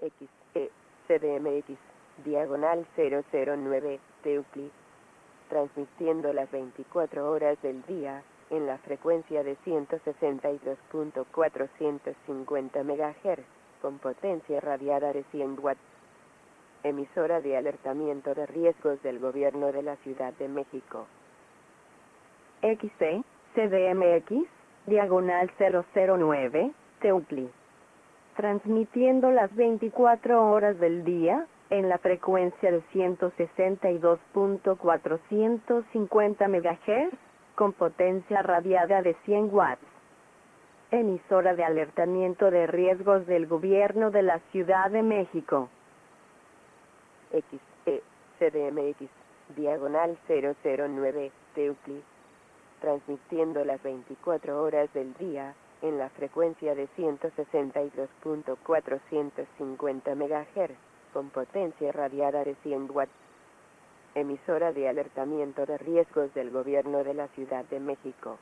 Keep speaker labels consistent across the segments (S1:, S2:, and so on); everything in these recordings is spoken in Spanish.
S1: XE CDMX diagonal 009 Teucli, transmitiendo las 24 horas del día en la frecuencia de 162.450 MHz con potencia radiada de 100 watts. Emisora de alertamiento de riesgos del gobierno de la Ciudad de México.
S2: XC CDMX diagonal 009 Teucli transmitiendo las 24 horas del día en la frecuencia de 162.450 MHz con potencia radiada de 100 watts. Emisora de alertamiento de riesgos del gobierno de la Ciudad de México.
S1: XE CDMX diagonal 009 Teucli transmitiendo las 24 horas del día en la frecuencia de 162.450 MHz, con potencia radiada de 100 watts. Emisora de alertamiento de riesgos del gobierno de la Ciudad de México.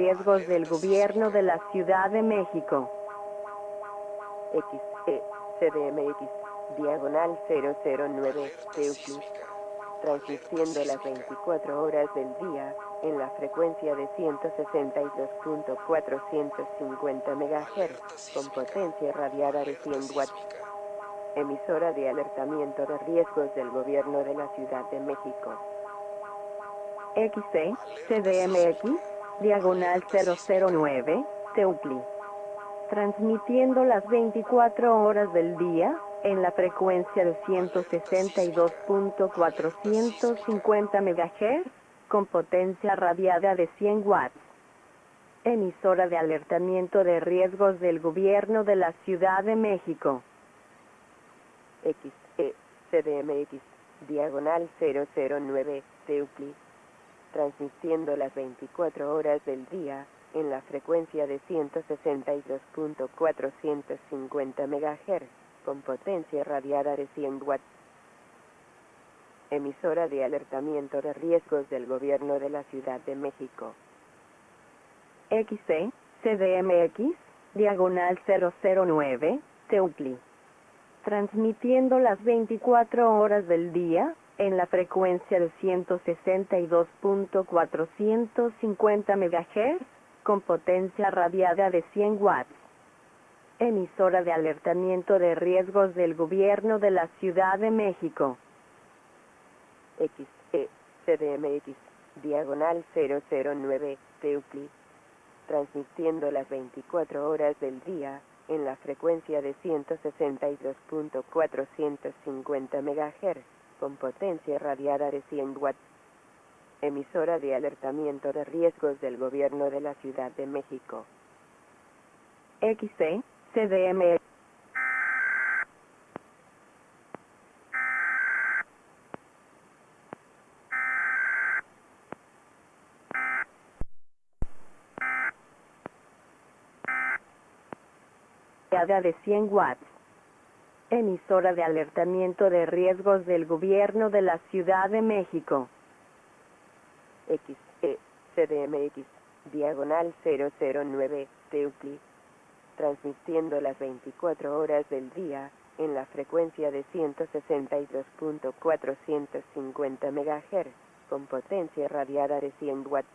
S2: Riesgos del gobierno de la Ciudad de México.
S1: XE CDMX diagonal 009 Teucli, transmitiendo las 24 horas del día en la frecuencia de 162.450 MHz con potencia radiada de 100 watts. Emisora de alertamiento de riesgos del gobierno de la Ciudad de México.
S2: XC CDMX diagonal 009 Teucli transmitiendo las 24 horas del día en la frecuencia de 162.450 MHz con potencia radiada de 100 watts. Emisora de alertamiento de riesgos del gobierno de la Ciudad de México.
S1: XE CDMX diagonal 009 Teucli, transmitiendo las 24 horas del día en la frecuencia de 162.450 MHz con potencia radiada de 100 watts. Emisora de alertamiento de riesgos del gobierno de la Ciudad de México.
S2: XC CDMX diagonal 009 Teucli transmitiendo las 24 horas del día en la frecuencia de 162.450 MHz con potencia radiada de 100 watts. Emisora de alertamiento de riesgos del gobierno de la Ciudad de México.
S1: XE CDMX diagonal 009 Teucli, transmitiendo las 24 horas del día en la frecuencia de 162.450 MHz con potencia radiada de 100 watts. Emisora de alertamiento de riesgos del gobierno de la Ciudad de México.
S2: XC CDMX de 100 watts. Emisora de alertamiento de riesgos del gobierno de la Ciudad de México.
S1: XE CDMX diagonal 009 Teucli, transmitiendo las 24 horas del día en la frecuencia de 162.450 MHz con potencia radiada de 100 watts.